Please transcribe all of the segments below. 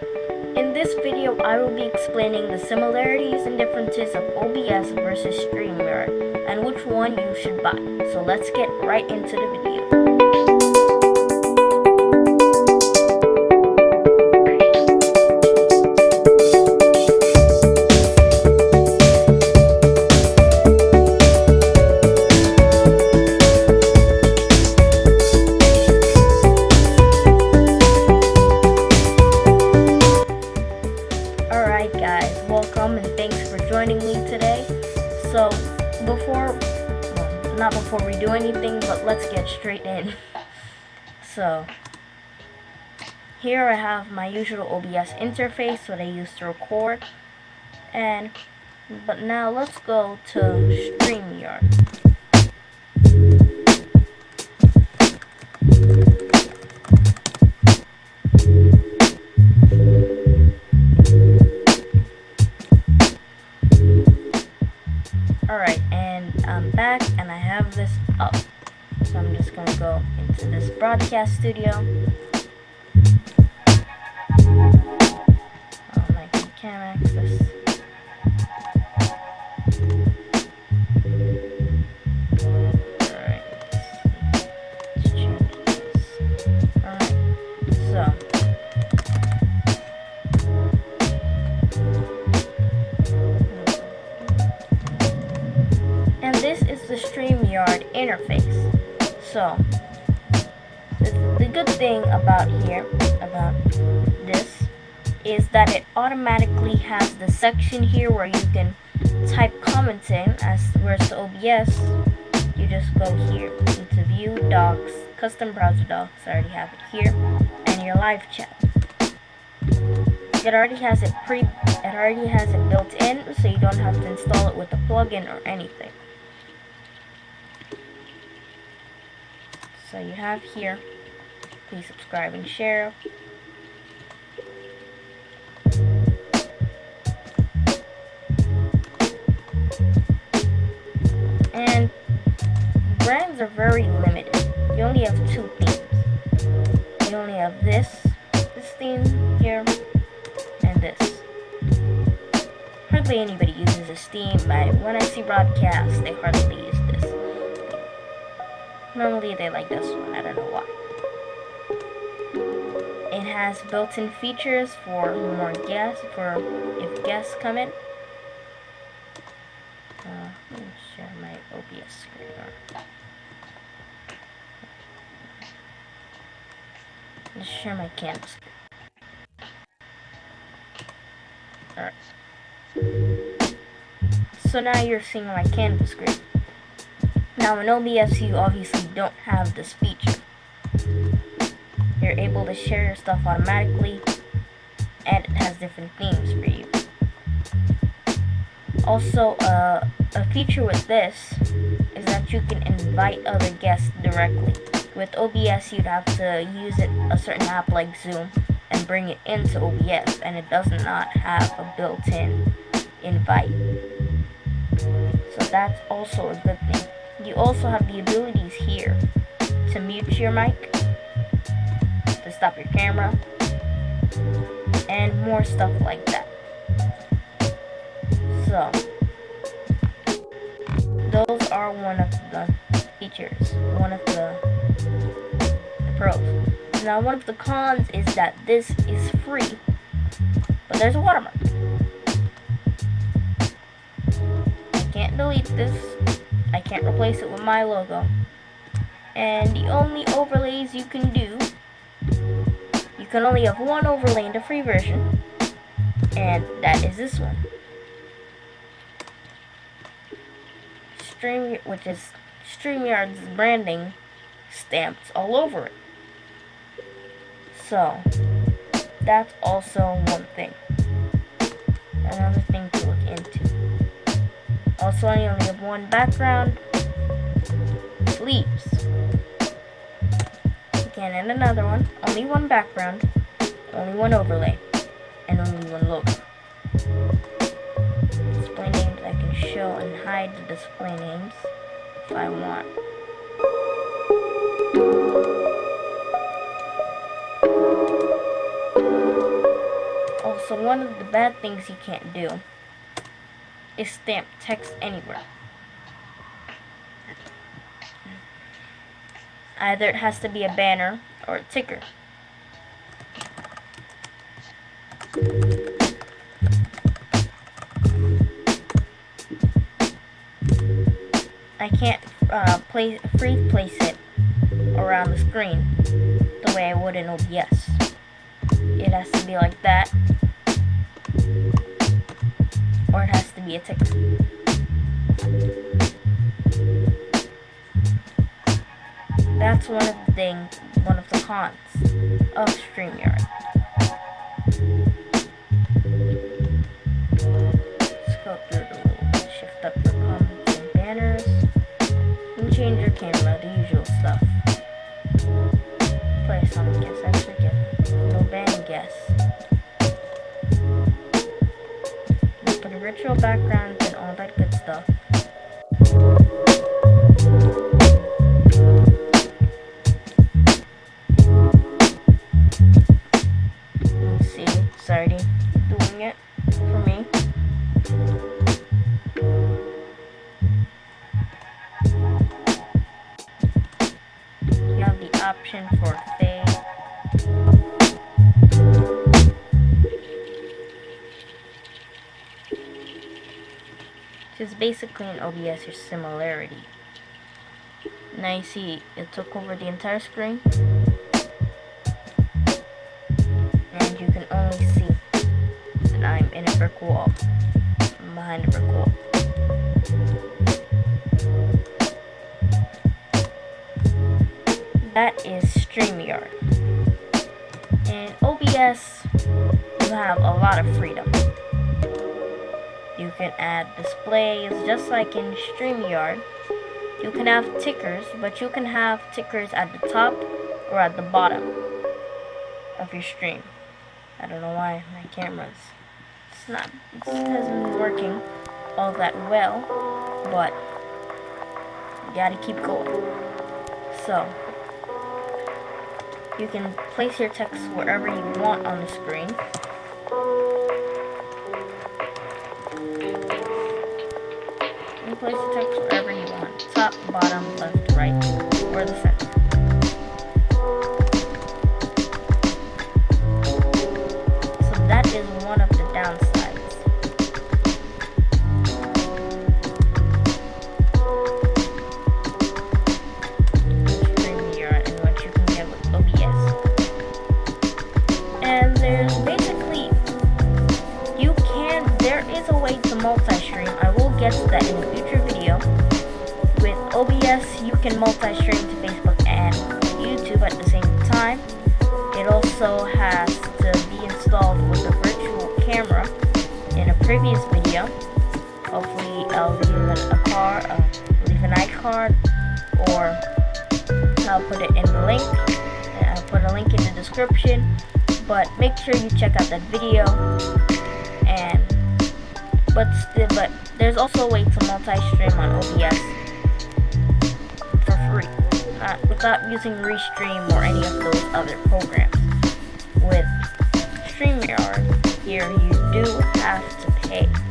In this video, I will be explaining the similarities and differences of OBS versus StreamYard and which one you should buy. So let's get right into the video. Here I have my usual OBS interface that I use to record. And, but now let's go to StreamYard. Alright, and I'm back and I have this up. So I'm just gonna go into this broadcast studio. Oh, and this is the StreamYard interface. So, good thing about here, about this, is that it automatically has the section here where you can type comments in, as whereas the OBS, you just go here into View, Docks, Custom Browser Docks, I already have it here, and your live chat. It already has it pre, it already has it built in, so you don't have to install it with a plugin or anything. So you have here, please subscribe and share. And brands are very limited. You only have two themes. You only have this, this theme here, and this. Hardly anybody uses this theme, but when I see broadcasts, they hardly use this. Normally they like this one, I don't know why. It has built-in features for more guests, for if guests come in. Uh, let me share my OBS screen. Let's share my canvas. Alright. So now you're seeing my canvas screen. Now in OBS you obviously don't have this feature. You're able to share your stuff automatically and it has different themes for you. Also, uh, a feature with this is that you can invite other guests directly. With OBS you'd have to use it a certain app like Zoom and bring it into OBS and it does not have a built-in invite. So that's also a good thing. You also have the abilities here to mute your mic, to stop your camera, and more stuff like that. So, those are one of the features, one of the, the pros. Now, one of the cons is that this is free, but there's a watermark. I can't delete this I can't replace it with my logo. And the only overlays you can do, can only have one overlay in the free version, and that is this one. Stream, which is StreamYard's branding stamped all over it. So, that's also one thing. Another thing to look into. Also, I only have one background. Leaves. Again, and another one. Only one background. Only one overlay. And only one logo. Display names, I can show and hide the display names if I want. Also, one of the bad things you can't do is stamp text anywhere. Either it has to be a banner or a ticker. I can't uh, place, free place it around the screen the way I would in OBS. It has to be like that, or it has to be a ticker. That's one of the things, one of the cons of StreamYard. Go through the little shift up the comments and banners. And change your camera, the usual stuff. Play song, guess I forget. No band guess. Put a virtual background and all that good stuff. Basically an OBS your similarity. Now you see it took over the entire screen. And you can only see that I'm in a brick wall. I'm behind a brick wall. That is StreamYard. In OBS, you have a lot of freedom. You can add displays just like in StreamYard. You can have tickers, but you can have tickers at the top or at the bottom of your stream. I don't know why my camera's it's not it hasn't been working all that well, but you gotta keep going. So you can place your text wherever you want on the screen. Place the text wherever you want. Top, bottom, left, right, or the center. So that is one of OBS you can multi-stream to Facebook and YouTube at the same time. It also has to be installed with a virtual camera in a previous video. Hopefully I'll leave a card, uh, leave an iCard, or I'll put it in the link. I'll put a link in the description. But make sure you check out that video. And but still, but there's also a way to multi-stream on OBS without using Restream or any of those other programs. With StreamYard, here you do have to pay.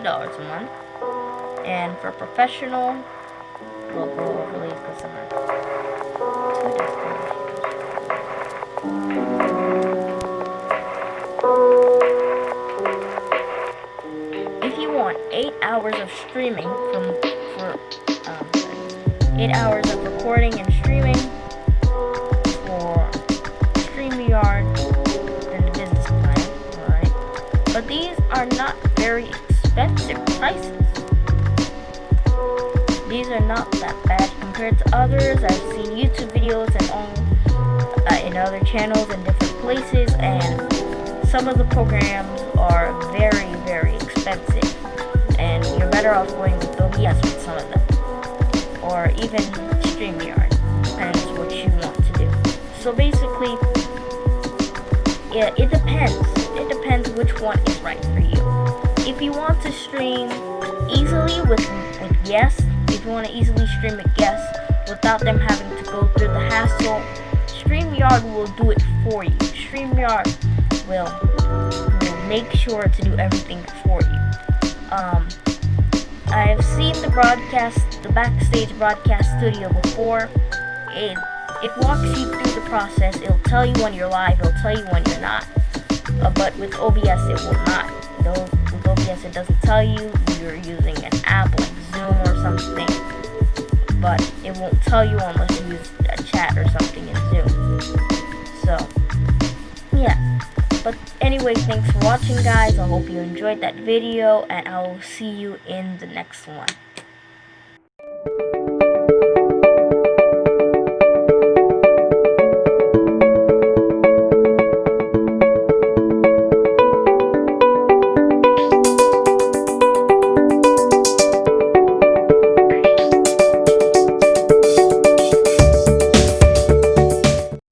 $20 a month. And for professional, we'll go release customer. If you want 8 hours of streaming from for um, 8 hours of recording and streaming for StreamYard and the business plan, alright? But these are not very expensive prices. These are not that bad compared to others. I've seen YouTube videos and on uh, in other channels and different places and some of the programs are very, very expensive and you're better off going with OBS with some of them or even StreamYard depends what you want to do. So basically, yeah, it depends. It depends which one is right for you. If you want to stream easily with with guests, if you want to easily stream with guests without them having to go through the hassle, StreamYard will do it for you. StreamYard will, will make sure to do everything for you. Um, I've seen the broadcast, the backstage broadcast studio before. It it walks you through the process. It'll tell you when you're live. It'll tell you when you're not. Uh, but with OBS, it will not. With OBS, it doesn't tell you you're using an app like Zoom or something. But it won't tell you unless you use a chat or something in Zoom. So, yeah. But anyway, thanks for watching, guys. I hope you enjoyed that video, and I will see you in the next one.